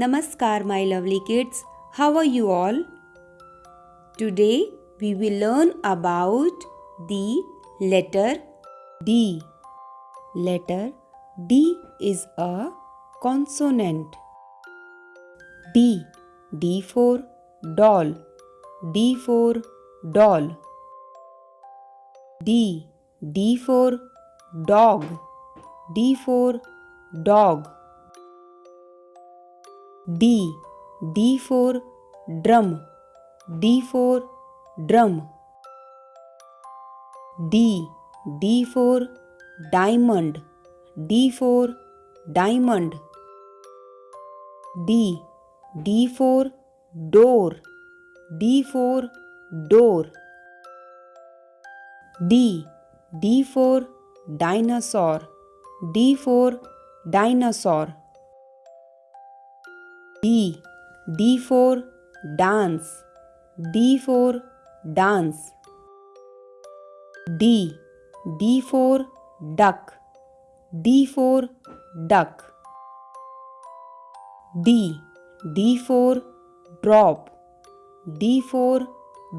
Namaskar, my lovely kids. How are you all? Today we will learn about the letter D. Letter D is a consonant. D. D for doll. D for doll. D. D for dog. D for dog. D. D for drum. D for drum. D. D for diamond. D for diamond. D. D for door. D for door. D. D for dinosaur. D for dinosaur. D. D for dance. D for dance. D. D for duck. D for duck. D. D for drop. D for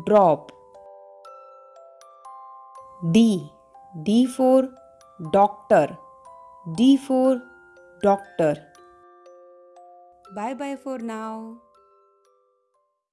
drop. D. D for doctor. D for doctor. Bye bye for now.